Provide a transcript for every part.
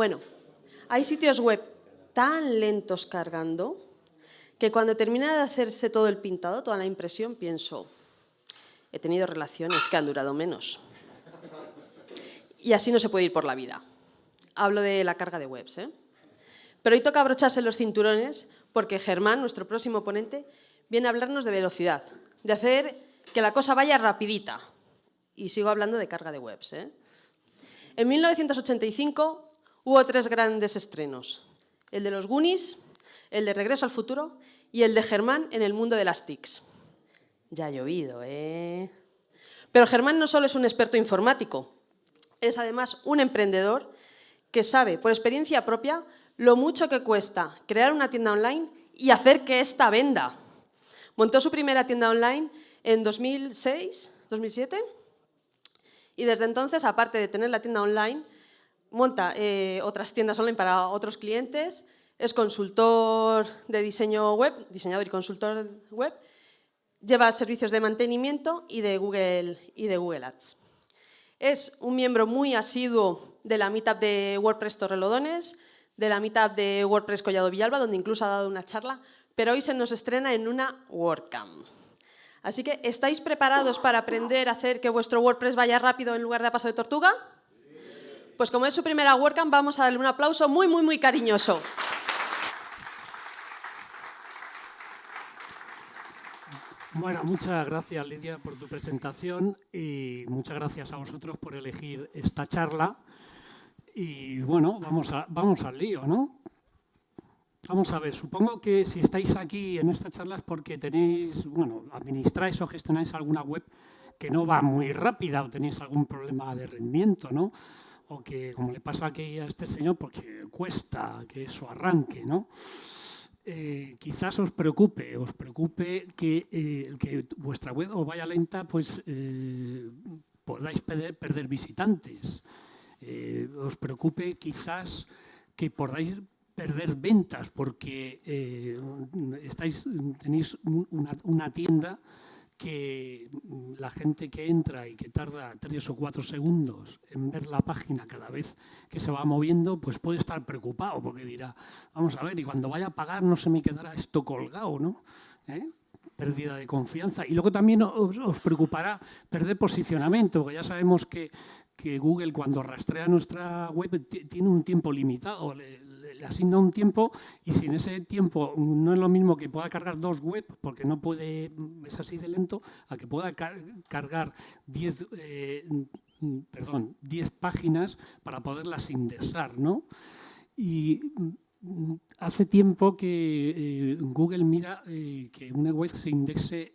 Bueno, hay sitios web tan lentos cargando que cuando termina de hacerse todo el pintado, toda la impresión, pienso, he tenido relaciones que han durado menos. Y así no se puede ir por la vida. Hablo de la carga de webs. ¿eh? Pero hoy toca abrocharse los cinturones porque Germán, nuestro próximo ponente, viene a hablarnos de velocidad, de hacer que la cosa vaya rapidita. Y sigo hablando de carga de webs. ¿eh? En 1985 hubo tres grandes estrenos. El de los Goonies, el de Regreso al Futuro y el de Germán en el mundo de las TICs. Ya ha llovido, ¿eh? Pero Germán no solo es un experto informático, es además un emprendedor que sabe, por experiencia propia, lo mucho que cuesta crear una tienda online y hacer que ésta venda. Montó su primera tienda online en 2006, 2007, y desde entonces, aparte de tener la tienda online, monta eh, otras tiendas online para otros clientes, es consultor de diseño web, diseñador y consultor web, lleva servicios de mantenimiento y de Google, y de Google Ads. Es un miembro muy asiduo de la meetup de WordPress Torrelodones, de la meetup de WordPress Collado Villalba, donde incluso ha dado una charla, pero hoy se nos estrena en una WordCamp. Así que, ¿estáis preparados para aprender a hacer que vuestro WordPress vaya rápido en lugar de a paso de tortuga? Pues como es su primera WordCamp, vamos a darle un aplauso muy, muy, muy cariñoso. Bueno, muchas gracias Lidia por tu presentación y muchas gracias a vosotros por elegir esta charla. Y bueno, vamos, a, vamos al lío, ¿no? Vamos a ver, supongo que si estáis aquí en esta charla es porque tenéis, bueno, administráis o gestionáis alguna web que no va muy rápida o tenéis algún problema de rendimiento, ¿no? O que, como le pasa aquí a este señor, porque cuesta que eso arranque, ¿no? Eh, quizás os preocupe, os preocupe que, eh, que vuestra web os vaya lenta, pues eh, podáis perder, visitantes. os preocupe quizás que podáis perder ventas porque estáis, tenéis una, una tienda que la gente que entra y que tarda tres o cuatro segundos en ver la página cada vez que se va moviendo, pues puede estar preocupado porque dirá, vamos a ver, y cuando vaya a pagar no se me quedará esto colgado, ¿no? ¿Eh? pérdida de confianza. Y luego también os, preocupará perder posicionamiento, porque ya sabemos que, que, Google cuando rastrea nuestra web tiene un tiempo limitado, le asigna un tiempo y si en ese tiempo no es lo mismo que pueda cargar dos web, porque no puede, es así de lento, a que pueda cargar 10 eh, 10 páginas para poderlas indexar, ¿no? Y mm, hace tiempo que eh, Google mira eh, que una web se indexe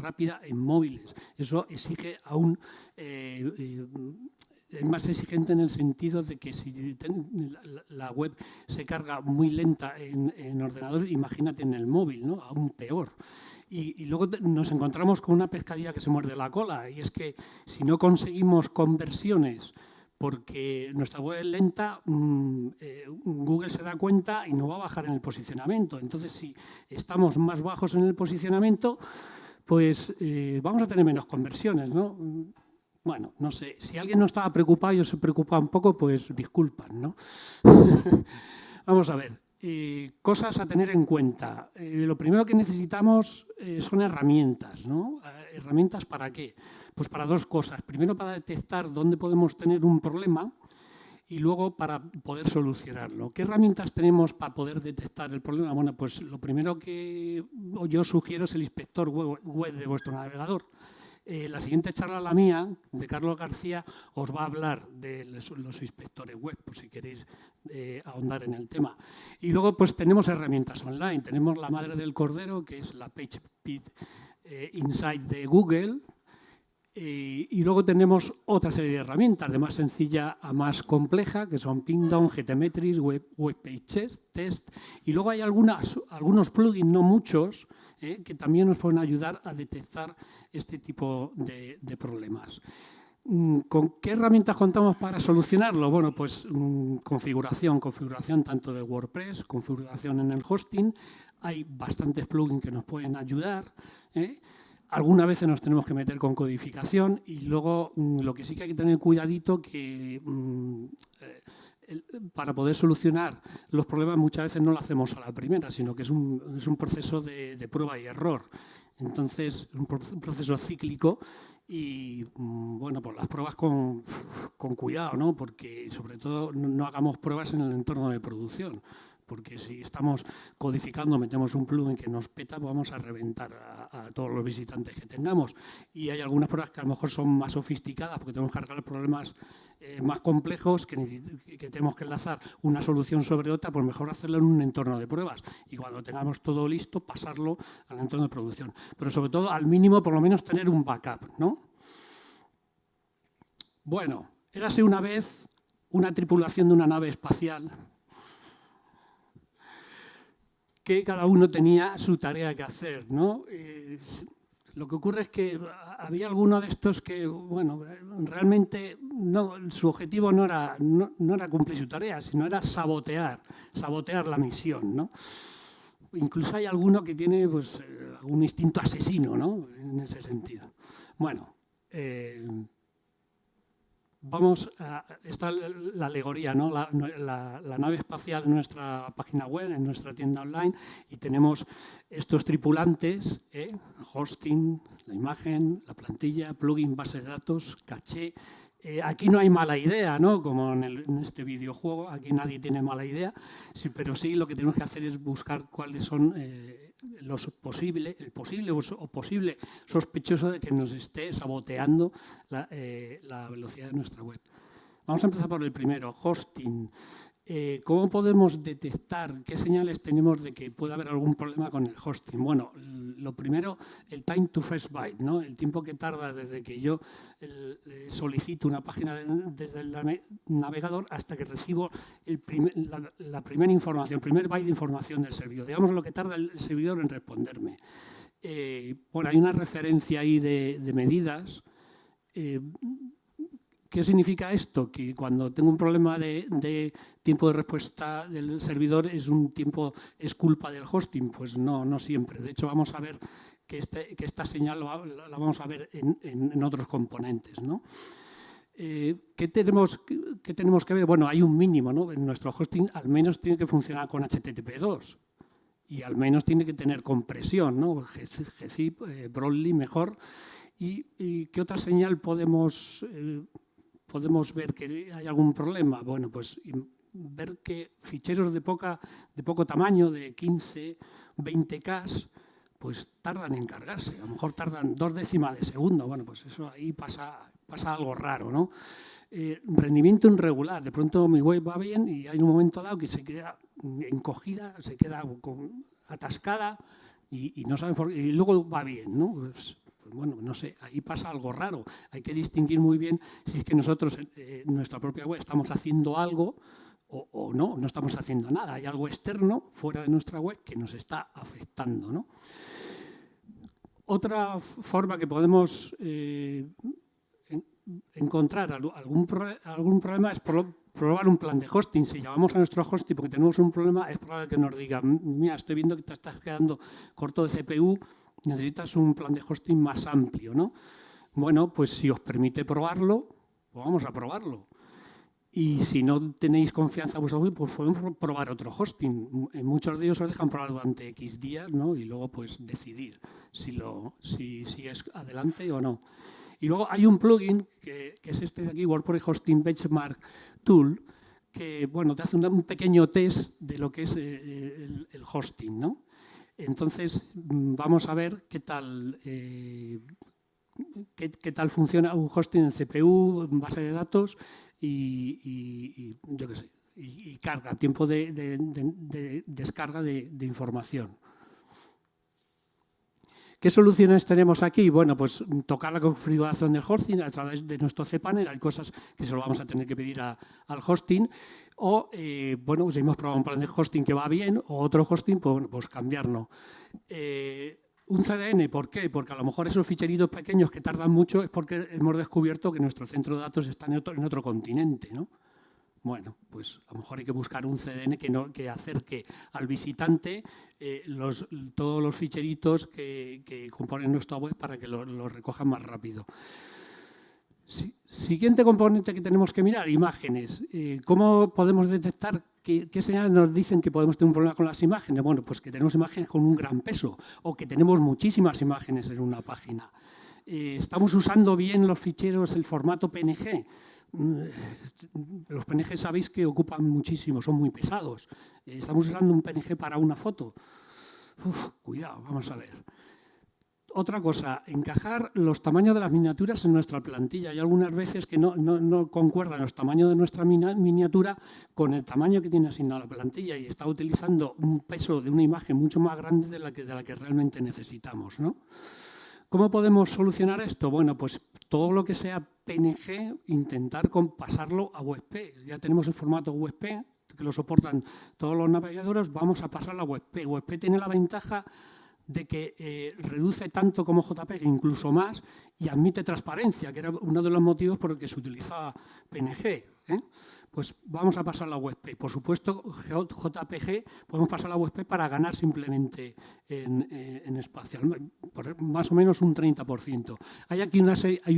rápida en móviles. Eso exige aún es más exigente en el sentido de que si la web se carga muy lenta en, ordenador, imagínate en el móvil, ¿no? aún peor. Y, luego nos encontramos con una pescadilla que se muerde la cola, y es que si no conseguimos conversiones porque nuestra web es lenta, mm, eh, Google se da cuenta y no va a bajar en el posicionamiento. Entonces, si estamos más bajos en el posicionamiento, pues eh, vamos a tener menos conversiones. ¿no? Bueno, no sé, si alguien no estaba preocupado y se preocupa un poco, pues disculpan, ¿no? Vamos a ver, eh, cosas a tener en cuenta. Eh, lo primero que necesitamos eh, son herramientas, ¿no? ¿Herramientas para qué? Pues para dos cosas. Primero para detectar dónde podemos tener un problema y luego para poder solucionarlo. ¿Qué herramientas tenemos para poder detectar el problema? Bueno, pues lo primero que yo sugiero es el inspector web de vuestro navegador. Eh, la siguiente charla, la mía, de Carlos García, os va a hablar de los, inspectores web, por si queréis eh, ahondar en el tema. Y luego pues tenemos herramientas online. Tenemos la madre del cordero, que es la PageSpeed eh, Insight de Google, y luego tenemos otra serie de herramientas, de más sencilla a más compleja, que son Pingdown, GTmetrix, Web, WebPages, Test. Y luego hay algunas, algunos plugins, no muchos, ¿eh? que también nos pueden ayudar a detectar este tipo de, problemas. Mm, ¿Con qué herramientas contamos para solucionarlo? Bueno, pues mm, configuración, configuración tanto de WordPress, configuración en el hosting. Hay bastantes plugins que nos pueden ayudar. ¿eh? Algunas veces nos tenemos que meter con codificación y luego mm, lo que sí que hay que tener cuidadito que eh, para poder solucionar los problemas muchas veces no lo hacemos a la primera, sino que es un, es un proceso de, prueba y error. Entonces, un proceso cíclico y, mm, bueno, pues las pruebas con, con cuidado, ¿no? porque sobre todo no hagamos pruebas en el entorno de producción porque si estamos codificando, metemos un plugin que nos peta, vamos a reventar a, todos los visitantes que tengamos. Y hay algunas pruebas que a lo mejor son más sofisticadas, porque tenemos que cargar problemas eh, más complejos, que, que, tenemos que enlazar una solución sobre otra, pues mejor hacerlo en un entorno de pruebas. Y cuando tengamos todo listo, pasarlo al entorno de producción. Pero sobre todo, al mínimo, por lo menos tener un backup, ¿no? Bueno, érase una vez una tripulación de una nave espacial que cada uno tenía su tarea que hacer. ¿no? Eh, lo que ocurre es que había algunos de estos que, bueno, realmente no, su objetivo no era, no, era cumplir su tarea, sino era sabotear, sabotear la misión. ¿no? Incluso hay alguno que tiene pues, eh, un instinto asesino ¿no? en ese sentido. Bueno, eh, vamos a, está la alegoría, ¿no? La, nave espacial en nuestra página web, en nuestra tienda online, y tenemos estos tripulantes, ¿eh? hosting, la imagen, la plantilla, plugin, base de datos, caché. Eh, aquí no hay mala idea, ¿no? como en, este videojuego, aquí nadie tiene mala idea, pero sí lo que tenemos que hacer es buscar cuáles son... Eh, los posible, el posible o posible sospechoso de que nos esté saboteando eh, la, velocidad de nuestra web. Vamos a empezar por el primero, hosting. Eh, ¿Cómo podemos detectar qué señales tenemos de que puede haber algún problema con el hosting? Bueno, lo primero, el time to first byte, ¿no? el tiempo que tarda desde que yo eh, solicito una página desde el navegador hasta que recibo la, primera información, el primer byte de información del servidor. Digamos lo que tarda el servidor en responderme. Eh, bueno, hay una referencia ahí de, medidas. ¿Qué significa esto? Que cuando tengo un problema de, tiempo de respuesta del servidor es un tiempo, es culpa del hosting. Pues no, no siempre. De hecho, vamos a ver que, este, esta señal la, vamos a ver en, otros componentes. ¿no? Eh, ¿qué, tenemos, ¿Qué tenemos que ver? Bueno, hay un mínimo. ¿no? En nuestro hosting al menos tiene que funcionar con HTTP2 y al menos tiene que tener compresión, ¿no? GZIP, eh, Broadly mejor. ¿Y, qué otra señal podemos eh, podemos ver que hay algún problema? Bueno, pues ver que ficheros de, poca, de poco tamaño, de 15, 20K, pues tardan en cargarse. A lo mejor tardan dos décimas de segundo. Bueno, pues eso ahí pasa, pasa algo raro, ¿no? Eh, rendimiento irregular. De pronto mi web va bien y hay un momento dado que se queda encogida, se queda atascada y, no saben por. Y luego va bien, ¿no? Pues bueno, no sé, ahí pasa algo raro. Hay que distinguir muy bien si es que nosotros eh, en nuestra propia web estamos haciendo algo o, no, no estamos haciendo nada. Hay algo externo fuera de nuestra web que nos está afectando. Otra forma que podemos eh, encontrar algún, algún problema es probar un plan de hosting. Si llamamos a nuestro hosting porque tenemos un problema, es probable que nos diga, mira, estoy viendo que te estás quedando corto de CPU, necesitas un plan de hosting más amplio, ¿no? Bueno, pues si os permite probarlo, pues vamos a probarlo. Y si no tenéis confianza pues podemos probar otro hosting. En muchos de ellos os dejan probar durante X días ¿no? y luego pues decidir si, lo, si sigues adelante o no. Y luego hay un plugin que, es este de aquí, WordPress Hosting Benchmark Tool, que bueno, te hace un, pequeño test de lo que es eh, el hosting. ¿no? Entonces, mm, vamos a ver qué tal, eh, qué, tal funciona un hosting en CPU, en base de datos y, yo qué sé, y, carga, tiempo de, descarga de información. ¿Qué soluciones tenemos aquí? Bueno, pues tocar la configuración del hosting a través de nuestro cPanel. Hay cosas que se lo vamos a tener que pedir al hosting. O, eh, bueno, pues hemos probado un plan de hosting que va bien, o otro hosting, pues, pues cambiarlo. Eh, un CDN, ¿por qué? Porque a lo mejor esos ficheritos pequeños que tardan mucho es porque hemos descubierto que nuestro centro de datos está en otro continente, ¿no? Bueno, pues a lo mejor hay que buscar un CDN que, no, que acerque al visitante eh, todos los ficheritos que, componen nuestra web para que los lo recojan más rápido. siguiente componente que tenemos que mirar, imágenes. Eh, ¿Cómo podemos detectar qué, señales nos dicen que podemos tener un problema con las imágenes? Bueno, pues que tenemos imágenes con un gran peso o que tenemos muchísimas imágenes en una página. Eh, ¿Estamos usando bien los ficheros, el formato PNG? Mm, los PNG sabéis que ocupan muchísimo, son muy pesados. Eh, ¿Estamos usando un PNG para una foto? cuidado, vamos a ver. Otra cosa, encajar los tamaños de las miniaturas en nuestra plantilla. Hay algunas veces que no, concuerdan los tamaños de nuestra miniatura con el tamaño que tiene asignado la plantilla y está utilizando un peso de una imagen mucho más grande de la que, de la que realmente necesitamos. ¿no? ¿Cómo podemos solucionar esto? Bueno, pues todo lo que sea PNG, intentar pasarlo a WebP. Ya tenemos el formato WebP, que lo soportan todos los navegadores, vamos a pasar a WebP. WebP tiene la ventaja de que eh, reduce tanto como JPEG, incluso más, y admite transparencia, que era uno de los motivos por el que se utilizaba PNG. ¿Eh? Pues vamos a pasar la WebP. Por supuesto, JPG podemos pasar la WebP para ganar simplemente en, eh, espacio, más o menos un 30%. Hay aquí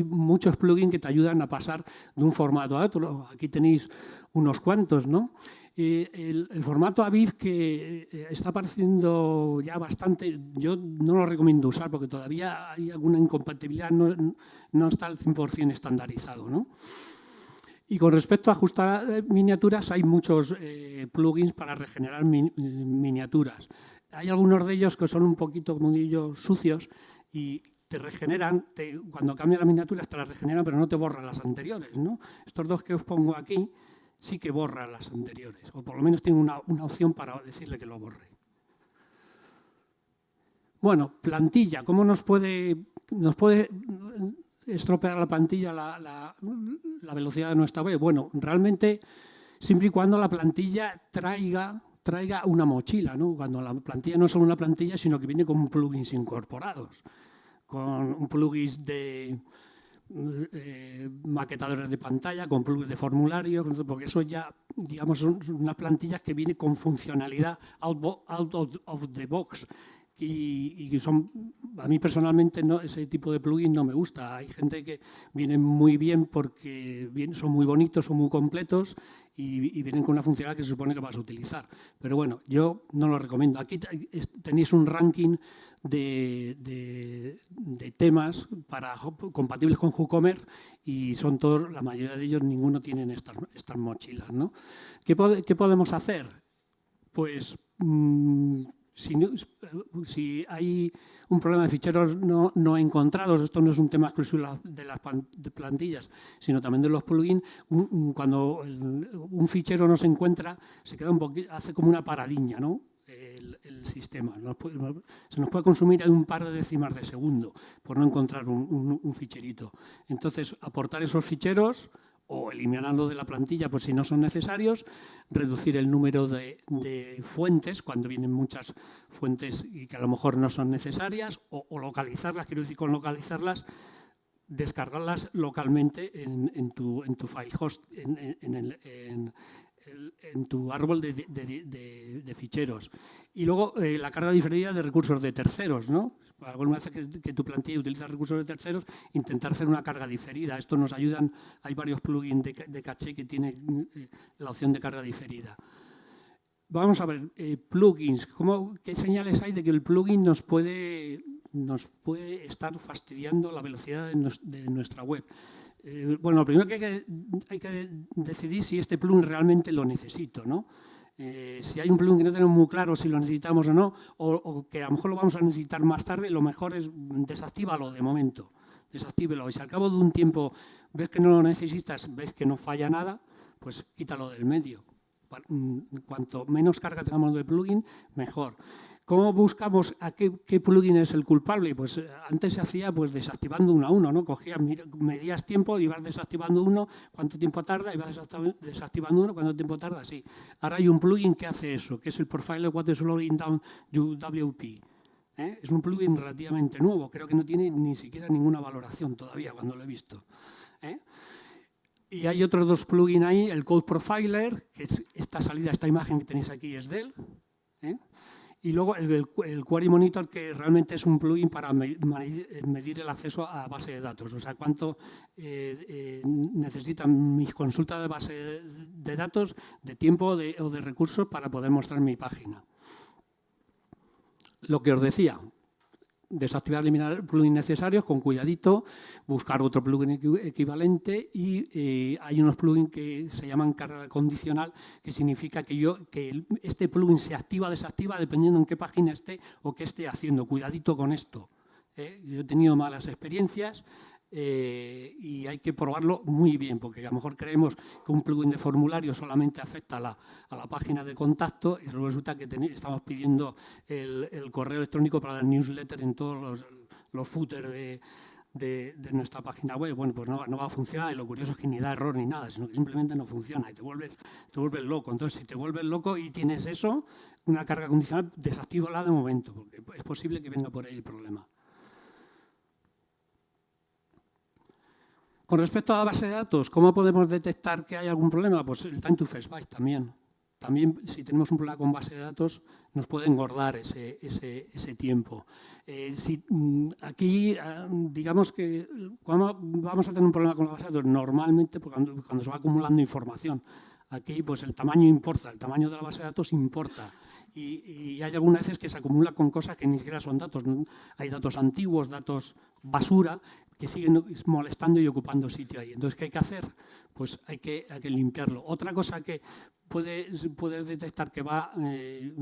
muchos plugins que te ayudan a pasar de un formato a otro. Aquí tenéis unos cuantos, ¿no? el, formato AVIF que eh, está apareciendo ya bastante, yo no lo recomiendo usar porque todavía hay alguna incompatibilidad, no, no está al 100% estandarizado. ¿no? Y con respecto a ajustar eh, miniaturas, hay muchos eh, plugins para regenerar miniaturas. Hay algunos de ellos que son un poquito, como sucios y te regeneran, cuando cambia la miniatura te las regeneran, pero no te borran las anteriores. ¿no? Estos dos que os pongo aquí, sí que borra las anteriores, o por lo menos tiene una, opción para decirle que lo borre. Bueno, plantilla, ¿cómo nos puede, nos puede estropear la plantilla la, la, velocidad de nuestra web? Bueno, realmente, siempre y cuando la plantilla traiga, traiga una mochila, ¿no? cuando la plantilla no es solo una plantilla, sino que viene con plugins incorporados, con un plugin de, eh, maquetadores de pantalla, con plugins de formulario, porque eso ya, digamos, son unas plantillas que vienen con funcionalidad out, of the box. Y, son, a mí personalmente no, ese tipo de plugins no me gusta. Hay gente que viene muy bien porque son muy bonitos, son muy completos y, vienen con una funcionalidad que se supone que vas a utilizar. Pero bueno, yo no lo recomiendo. Aquí tenéis un ranking de, temas para, compatibles con WooCommerce y son todos, la mayoría de ellos, ninguno tienen estas, estas mochilas. ¿no? ¿Qué, ¿Qué, podemos hacer? Pues mm, si, si, hay un problema de ficheros no, no, encontrados, esto no es un tema exclusivo de las plantillas, sino también de los plugins, cuando un fichero no se encuentra, se queda un poquito, hace como una paradiña, ¿no? el, sistema. se nos puede consumir un par de décimas de segundo por no encontrar un, ficherito. Entonces, aportar esos ficheros o eliminarlo de la plantilla por si no son necesarios, reducir el número de, fuentes cuando vienen muchas fuentes y que a lo mejor no son necesarias, o, localizarlas, quiero decir con localizarlas, descargarlas localmente en, tu, en tu file host, en, el, en tu árbol de, ficheros. Y luego eh, la carga diferida de recursos de terceros. ¿no? Alguna vez que, tu plantilla utiliza recursos de terceros, intentar hacer una carga diferida. Esto nos ayudan, hay varios plugins de, caché que tienen eh, la opción de carga diferida. Vamos a ver, eh, plugins. ¿Cómo, ¿Qué señales hay de que el plugin nos puede, nos puede estar fastidiando la velocidad de nuestra web? Eh, bueno, lo primero que hay, que decidir si este plugin realmente lo necesito, ¿no? Eh, si hay un plugin que no tenemos muy claro si lo necesitamos o no, o, que a lo mejor lo vamos a necesitar más tarde, lo mejor es desactívalo de momento, desactívelo. Y si al cabo de un tiempo ves que no lo necesitas, ves que no falla nada, pues quítalo del medio. Cuanto menos carga tengamos del plugin, mejor. ¿Cómo buscamos a qué, plugin es el culpable? Pues eh, antes se hacía pues desactivando uno a uno, ¿no? Cogías, medías tiempo, ibas desactivando uno, cuánto tiempo tarda, ibas desactivando uno, cuánto tiempo tarda, sí. Ahora hay un plugin que hace eso, que es el Profiler What is Down WP. ¿eh? Es un plugin relativamente nuevo, creo que no tiene ni siquiera ninguna valoración todavía cuando lo he visto. ¿eh? Y hay otros dos plugins ahí, el Code Profiler, que es esta salida, esta imagen que tenéis aquí es de él, Y luego el, Query Monitor, que realmente es un plugin para medir el acceso a base de datos, o sea, cuánto eh, eh, necesitan mis consultas de base de datos, de tiempo o de recursos para poder mostrar mi página. Lo que os decía, desactivar, eliminar plugins necesarios con cuidadito, buscar otro plugin equivalente y eh, hay unos plugins que se llaman carga condicional, que significa que, yo, que este plugin se activa o desactiva dependiendo en qué página esté o qué esté haciendo. Cuidadito con esto. ¿eh? Yo he tenido malas experiencias eh, y hay que probarlo muy bien, porque a lo mejor creemos que un plugin de formulario solamente afecta a la, a la página de contacto y resulta que estamos pidiendo el, correo electrónico para el newsletter en todos los, los footers de, de, nuestra página web. Bueno, pues no, no, va a funcionar y lo curioso es que ni da error ni nada, sino que simplemente no funciona y te vuelves, te vuelves loco. Entonces, si te vuelves loco y tienes eso, una carga condicional, desactívala de momento, porque es posible que venga por ahí el problema. Con respecto a la base de datos, ¿cómo podemos detectar que hay algún problema? Pues el time to first byte también. También, si tenemos un problema con base de datos, nos puede engordar ese, ese, tiempo. Eh, mm, aquí, ah, digamos que vamos a tener un problema con la base de datos, normalmente pues, cuando, cuando se va acumulando información. Aquí, pues el tamaño importa, el tamaño de la base de datos importa. Y, hay algunas veces que se acumula con cosas que ni siquiera son datos. Hay datos antiguos, datos basura, que siguen molestando y ocupando sitio ahí. Entonces, ¿qué hay que hacer? Pues hay que, limpiarlo. Otra cosa que puedes, puedes detectar que va eh,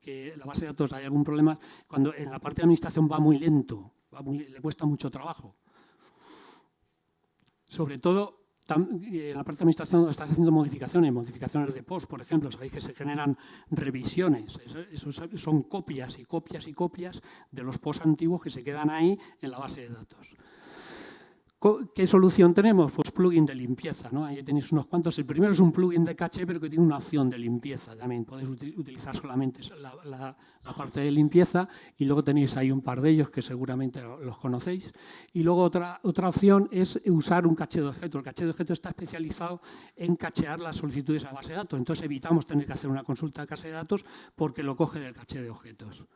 que la base de datos hay algún problema cuando en la parte de administración va muy lento, le cuesta mucho trabajo. Sobre todo la parte de administración estás haciendo modificaciones, modificaciones de post, por ejemplo, sabéis que se generan revisiones, son copias y copias y copias de los posts antiguos que se quedan ahí en la base de datos. ¿Qué solución tenemos? Pues plugin de limpieza. ¿no? Ahí tenéis unos cuantos. El primero es un plugin de caché, pero que tiene una opción de limpieza también. Podéis utilizar solamente la, parte de limpieza y luego tenéis ahí un par de ellos que seguramente los conocéis. Y luego otra, otra opción es usar un caché de objeto. El caché de objeto está especializado en cachear las solicitudes a base de datos. Entonces evitamos tener que hacer una consulta de caché de datos porque lo coge del caché de objetos.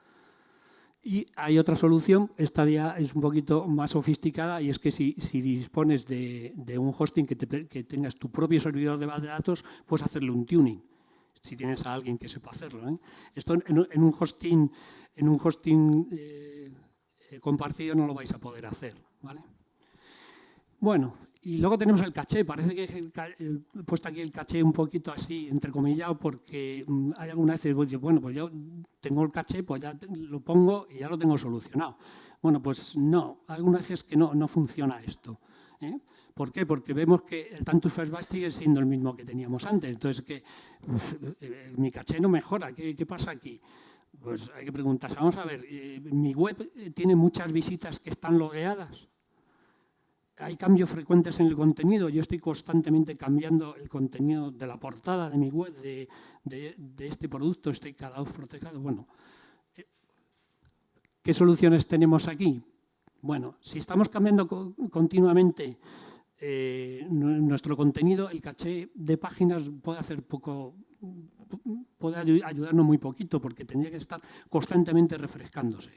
Y hay otra solución, esta ya es un poquito más sofisticada y es que si, dispones de, un hosting que, tengas tu propio servidor de base de datos, puedes hacerle un tuning, si tienes a alguien que sepa hacerlo. ¿eh? Esto en, un hosting, en un hosting eh, compartido no lo vais a poder hacer. ¿vale? Bueno, y luego tenemos el caché, parece que he puesto aquí el caché un poquito así, entrecomillado, porque mm, hay algunas veces que bueno, pues yo tengo el caché, pues ya lo pongo y ya lo tengo solucionado. Bueno, pues no, algunas veces que no, no funciona esto. ¿eh? ¿Por qué? Porque vemos que el Tantus First Byte sigue siendo el mismo que teníamos antes. Entonces, que eh, mi caché no mejora. ¿Qué, ¿Qué, pasa aquí? Pues hay que preguntarse. Vamos a ver, eh, ¿mi web tiene muchas visitas que están logueadas? Hay cambios frecuentes en el contenido. Yo estoy constantemente cambiando el contenido de la portada de mi web, de, este producto, estoy cada vez protegido. Bueno, eh, ¿qué soluciones tenemos aquí? Bueno, si estamos cambiando continuamente eh, nuestro contenido, el caché de páginas puede hacer poco, puede ayudarnos muy poquito porque tendría que estar constantemente refrescándose.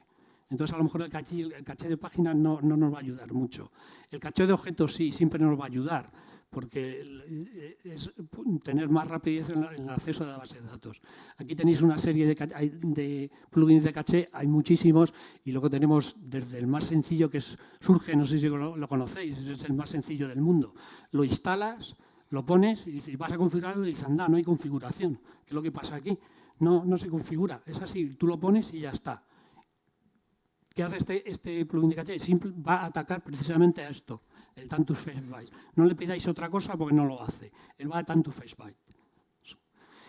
Entonces, a lo mejor el caché, caché de páginas no, no, nos va a ayudar mucho. El caché de objetos sí, siempre nos va a ayudar, porque es tener más rapidez en, el acceso a la base de datos. Aquí tenéis una serie de, de, plugins de caché, hay muchísimos, y luego tenemos desde el más sencillo que es, surge, no sé si lo, conocéis, es el más sencillo del mundo. Lo instalas, lo pones y vas a configurarlo y dices, anda, no hay configuración. ¿Qué es lo que pasa aquí? No, no se configura, es así, tú lo pones y ya está. ¿Qué hace este, este plugin de caché? Va a atacar precisamente a esto, el Tantus Face Byte. No le pidáis otra cosa porque no lo hace. Él va a Tantus Face Byte.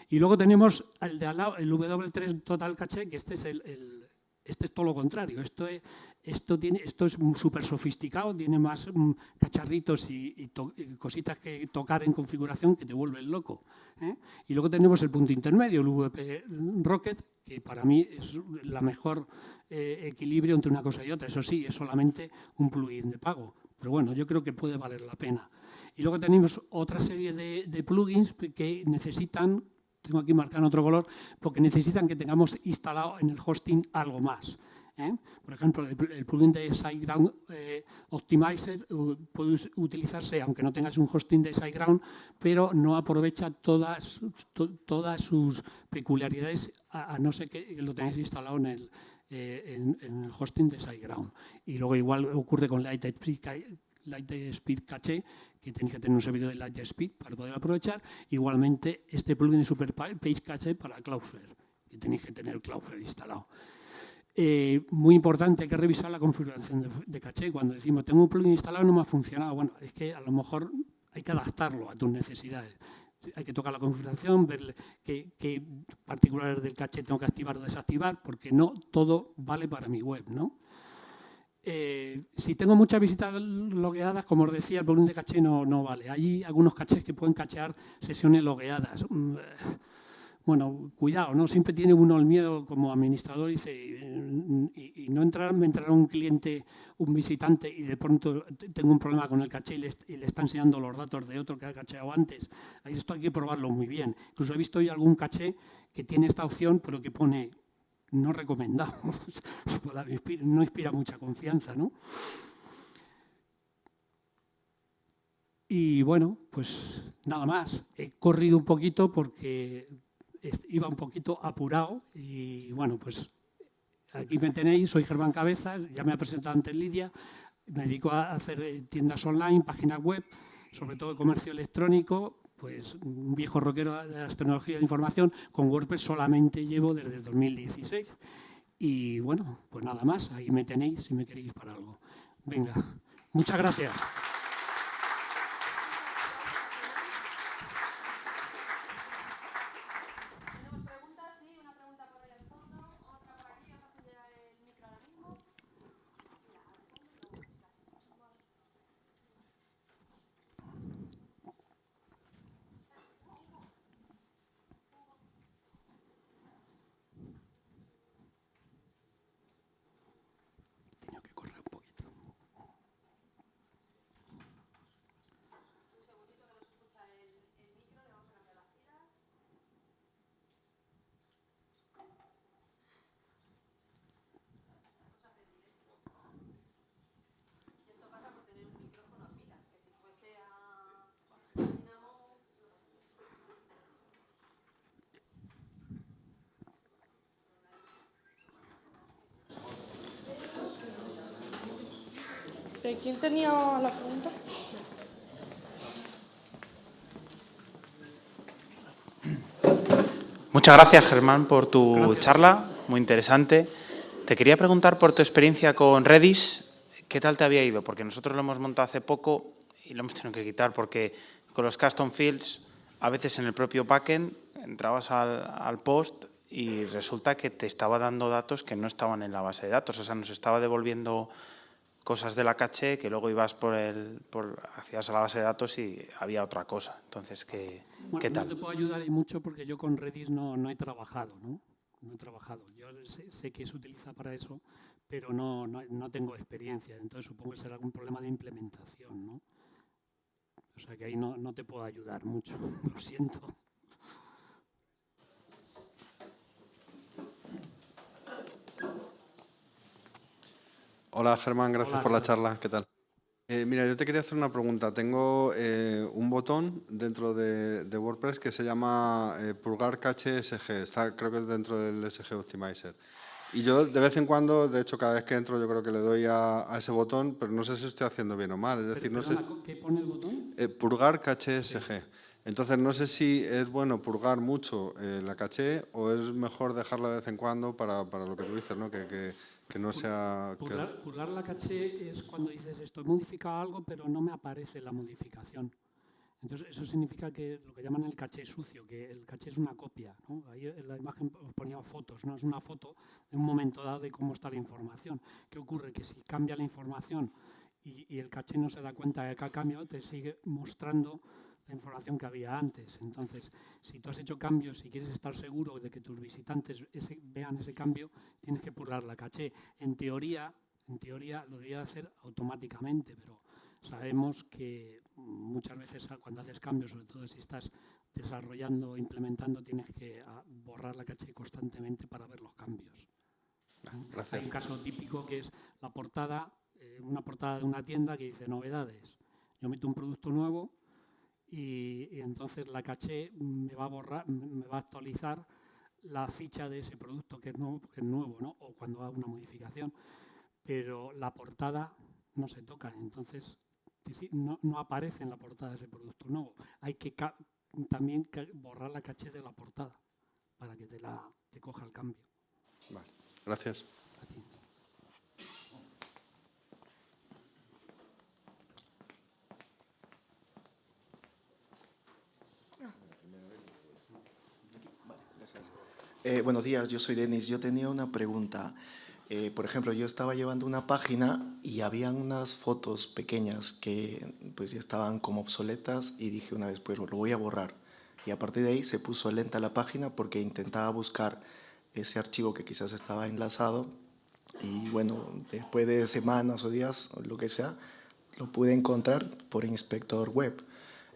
Y luego tenemos el de al lado, el W3 Total Caché, que este es el, este es todo lo contrario. Esto es, esto tiene, esto es súper sofisticado, tiene más mm, cacharritos y, cositas que tocar en configuración que te vuelven loco. ¿eh? Y luego tenemos el punto intermedio, el VP Rocket, que para mí es la mejor eh, equilibrio entre una cosa y otra. Eso sí, es solamente un plugin de pago, pero bueno, yo creo que puede valer la pena. Y luego tenemos otra serie de, plugins que necesitan tengo aquí marcado en otro color, porque necesitan que tengamos instalado en el hosting algo más. ¿eh? Por ejemplo, el, plugin de SiteGround eh, Optimizer puede utilizarse, aunque no tengas un hosting de SiteGround, pero no aprovecha todas, todas sus peculiaridades, a, no ser que lo tengáis instalado en el, eh, en, el hosting de SiteGround. Y luego igual ocurre con Lightspeed Cache, que tenéis que tener un servidor de Lightspeed para poder aprovechar. Igualmente, este plugin de Super Page Cache para Cloudflare, que tenéis que tener Cloudflare instalado. Eh, muy importante, hay que revisar la configuración de, caché. Cuando decimos, tengo un plugin instalado y no me ha funcionado, bueno, es que a lo mejor hay que adaptarlo a tus necesidades. Hay que tocar la configuración, ver qué, particulares del caché tengo que activar o desactivar, porque no todo vale para mi web. ¿no? Eh, si tengo muchas visitas logueadas, como os decía, el volumen de caché no, no vale. Hay algunos cachés que pueden cachear sesiones logueadas. Mm, bueno, cuidado, ¿no? Siempre tiene uno el miedo como administrador dice, y, no entrar, me entrará un cliente, un visitante y de pronto tengo un problema con el caché y le, está enseñando los datos de otro que ha cacheado antes. Esto hay que probarlo muy bien. Incluso he visto hoy algún caché que tiene esta opción, pero que pone no recomendado. no inspira mucha confianza, ¿no? Y bueno, pues nada más. He corrido un poquito porque iba un poquito apurado y bueno, pues aquí me tenéis, soy Germán Cabezas, ya me he presentado ante Lidia, me dedico a hacer tiendas online, páginas web, sobre todo comercio electrónico, pues un viejo rockero de las tecnologías de información, con WordPress solamente llevo desde el 2016. Y bueno, pues nada más, ahí me tenéis si me queréis para algo. Venga, muchas gracias. ¿Quién tenía la pregunta? Muchas gracias, Germán, por tu charla, muy interesante. Te quería preguntar por tu experiencia con Redis, ¿qué tal te había ido? Porque nosotros lo hemos montado hace poco y lo hemos tenido que quitar porque con los custom fields, a veces en el propio backend, entrabas al, al post y resulta que te estaba dando datos que no estaban en la base de datos, o sea, nos estaba devolviendo cosas de la caché que luego ibas por el, por, hacías a la base de datos y había otra cosa. Entonces, ¿qué, ¿qué tal? No te puedo ayudar mucho porque yo con Redis no, no he trabajado, ¿no? No he trabajado. Yo sé, que se utiliza para eso, pero no, no, no, tengo experiencia. Entonces supongo que será algún problema de implementación, ¿no? O sea que ahí no, no te puedo ayudar mucho, lo siento. Hola Germán, gracias por la charla. ¿Qué tal? Eh, mira, yo te quería hacer una pregunta. Tengo eh, un botón dentro de, WordPress que se llama eh, Purgar Cache SG. Está, creo que es dentro del SG Optimizer. Y yo de vez en cuando, de hecho cada vez que entro yo creo que le doy a, ese botón, pero no sé si estoy haciendo bien o mal. Es decir, no sé, ¿Qué pone el botón? purgar caché SG. Entonces no sé si es bueno purgar mucho la caché o es mejor dejarla de vez en cuando para, para lo que tú dices, ¿no? que, que que no sea... Purgar, la caché es cuando dices esto, he modificado algo, pero no me aparece la modificación. Entonces, eso significa que lo que llaman el caché sucio, que el caché es una copia. Ahí en la imagen os ponía fotos, no es una foto de un momento dado de cómo está la información. ¿Qué ocurre? Que si cambia la información y, y el caché no se da cuenta de que ha cambiado, te sigue mostrando la información que había antes. Entonces, si tú has hecho cambios y quieres estar seguro de que tus visitantes vean ese cambio, tienes que purgar la caché. En teoría, en teoría lo debería hacer automáticamente, pero sabemos que muchas veces cuando haces cambios, sobre todo si estás desarrollando implementando, tienes que ah, borrar la caché constantemente para ver los cambios. Hay un caso típico que es la portada, eh, una portada de una tienda que dice novedades. Yo meto un producto nuevo y, entonces la caché me va a borrar, me va a actualizar la ficha de ese producto que es nuevo, que es nuevo ¿no? o cuando hago una modificación, pero la portada no se toca, entonces no, no aparece en la portada ese producto nuevo. Hay que también borrar la caché de la portada para que te, la, te coja el cambio. Vale, gracias. Eh, buenos días, yo soy Denis. Yo tenía una pregunta. Eh, por ejemplo, yo estaba llevando una página y habían unas fotos pequeñas que pues ya estaban como obsoletas y dije una vez, pues lo voy a borrar. Y a partir de ahí se puso lenta la página porque intentaba buscar ese archivo que quizás estaba enlazado y bueno, después de semanas o días o lo que sea, lo pude encontrar por inspector web.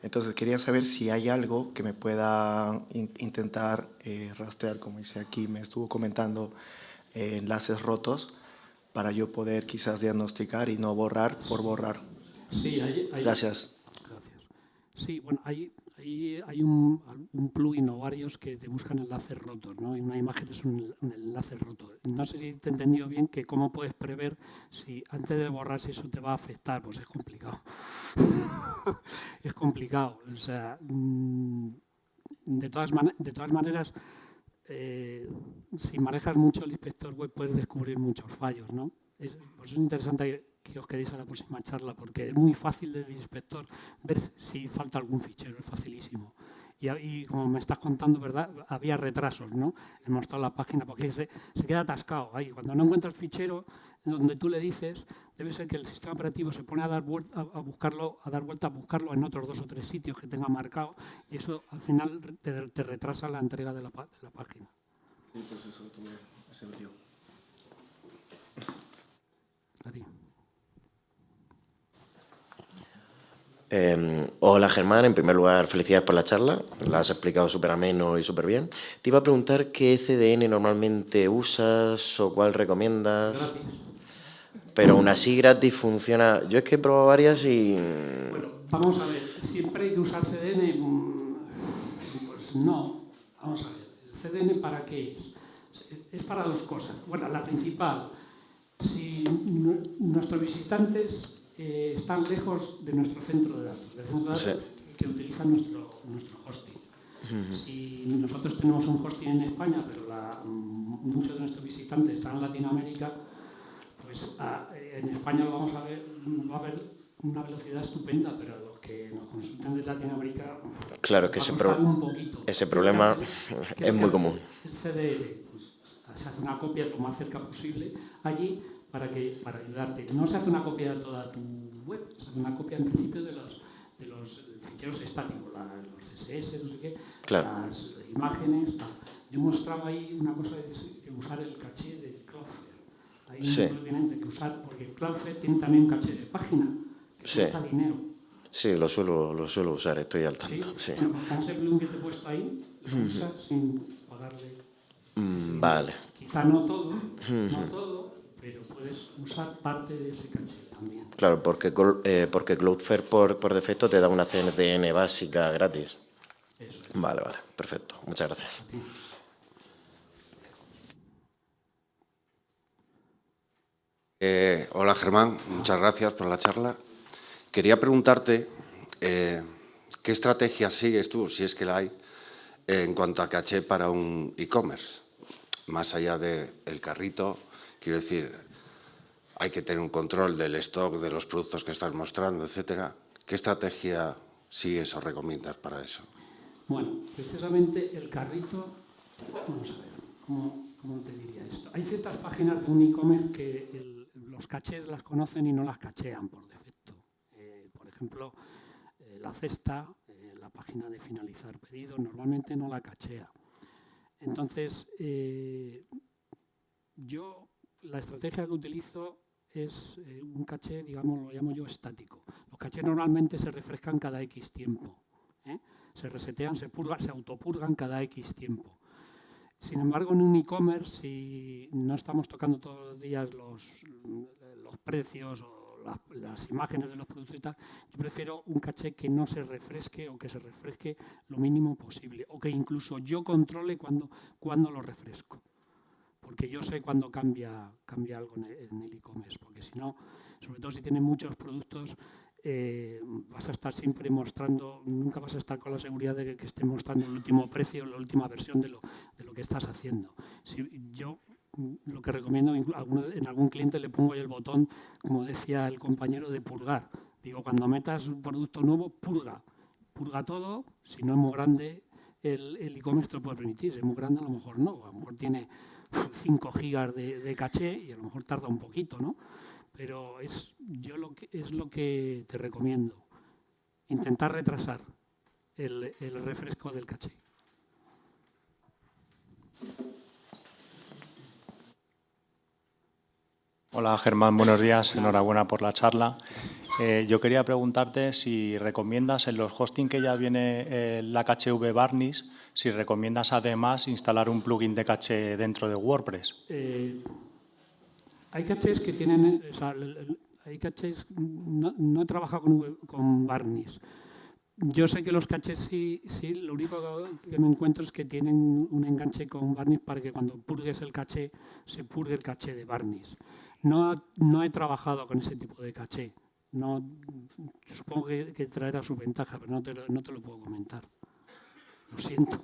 Entonces quería saber si hay algo que me pueda intentar eh, rastrear, como dice aquí, me estuvo comentando eh, enlaces rotos para yo poder quizás diagnosticar y no borrar por borrar. Sí, hay, Gracias. Gracias. Sí, bueno, hay, hay un, plugin o varios que te buscan enlaces rotos, ¿no? Y una imagen es un, enlace roto. No sé si te he entendido bien que cómo puedes prever si antes de borrar si eso te va a afectar, pues es complicado. es complicado. O sea, mm, de todas, de todas maneras, eh, si manejas mucho el inspector web puedes descubrir muchos fallos, ¿no? Es, pues es interesante que os quedéis a la próxima charla, porque es muy fácil desde el inspector ver si falta algún fichero, es facilísimo. Y, como me estás contando, ¿verdad? Había retrasos, ¿no? He mostrado la página porque se, se queda atascado ahí. Cuando no encuentra el fichero donde tú le dices, debe ser que el sistema operativo se pone a dar vuelta a, buscarlo, a dar vuelta a buscarlo en otros dos o tres sitios que tenga marcado y eso al final te, retrasa la entrega de la, de la página. Sí, pues eso. A ti. Em, hola Germán, en primer lugar felicidades por la charla, la has explicado súper ameno y súper bien. Te iba a preguntar qué CDN normalmente usas o cuál recomiendas. Gratis. Pero aún así gratis funciona. Yo es que he probado varias y... Bueno, vamos a ver, siempre hay que usar CDN, mm, pues no. Vamos a ver, ¿el CDN para qué es? Es para dos cosas. Bueno, la principal, si nuestros visitantes eh, están lejos de nuestro centro de datos, del centro de datos que utiliza nuestro, nuestro hosting. Si nosotros tenemos un hosting en España, pero muchos de nuestros visitantes están en Latinoamérica, pues en España lo vamos a ver, va a haber una velocidad estupenda, pero los que nos consultan de Latinoamérica claro que ese, ese problema es muy común. El CDR, pues, se hace una copia lo más cerca posible allí para, que, para ayudarte. No se hace una copia de toda tu web, se hace una copia en principio de los, de los ficheros estáticos, los CSS, no sé qué, las imágenes. Tal. Yo mostraba ahí una cosa de usar el caché de Cloudflare. Ahí sí. tienen que usar, porque Cloudflare tiene también un caché de página, que sí. cuesta dinero. Sí, lo suelo, lo suelo usar, estoy al tanto. Sí, sí. Bueno, pues con ese plugin que te he puesto ahí, lo usas sin pagarle. Mm, vale. Quizá no todo, no todo, pero puedes usar parte de ese caché también. Claro, porque, eh, porque Cloudflare por, por defecto te da una CNTN básica gratis. Eso es. Vale, vale, perfecto. Muchas gracias. Eh, hola Germán, muchas gracias por la charla. Quería preguntarte eh, qué estrategia sigues tú, si es que la hay, en cuanto a caché para un e-commerce, más allá del carrito, Quiero decir, hay que tener un control del stock, de los productos que estás mostrando, etcétera. ¿Qué estrategia sigues o recomiendas para eso? Bueno, precisamente el carrito, vamos a ver, ¿cómo, te diría esto? Hay ciertas páginas de un e-commerce que los cachés las conocen y no las cachean por defecto. Eh, por ejemplo, eh, la cesta, eh, la página de finalizar pedido, normalmente no la cachea. Entonces, yo la estrategia que utilizo es eh, un caché, digamos, lo llamo yo estático. Los cachés normalmente se refrescan cada X tiempo. ¿eh? Se resetean, se purgan, se autopurgan cada X tiempo. Sin embargo, en un e-commerce, si no estamos tocando todos los días los, los precios o las, imágenes de los productos y tal, yo prefiero un caché que no se refresque o que se refresque lo mínimo posible, o que incluso yo controle cuando, cuando lo refresco. Porque yo sé cuando cambia, cambia algo en el e-commerce, porque si no, sobre todo si tienen muchos productos, eh, vas a estar siempre mostrando, nunca vas a estar con la seguridad de que, que esté mostrando el último precio, la última versión de lo, de lo que estás haciendo. Si yo lo que recomiendo, en algún cliente le pongo ahí el botón, como decía el compañero, de purgar. Digo, cuando metas un producto nuevo, purga. Purga todo, si no es muy grande, el e-commerce te lo puede permitir. Si es muy grande, a lo mejor no. A lo mejor tiene 5 gigas de, de caché y a lo mejor tarda un poquito, ¿no? pero es, yo lo que, es lo que te recomiendo, intentar retrasar el, el refresco del caché. Hola Germán, buenos días, enhorabuena por la charla. Eh, yo quería preguntarte si recomiendas en los hosting que ya viene eh, la caché Varnish, si recomiendas además instalar un plugin de caché dentro de WordPress. Eh, hay cachés que tienen, o sea, hay cachés, no, no he trabajado con, con Varnish. Yo sé que los cachés sí, sí, lo único que me encuentro es que tienen un enganche con Varnish para que cuando purgues el caché, se purgue el caché de Varnish. No, no he trabajado con ese tipo de caché. No, supongo que, traerá su ventaja, pero no te, no te lo puedo comentar. Lo siento.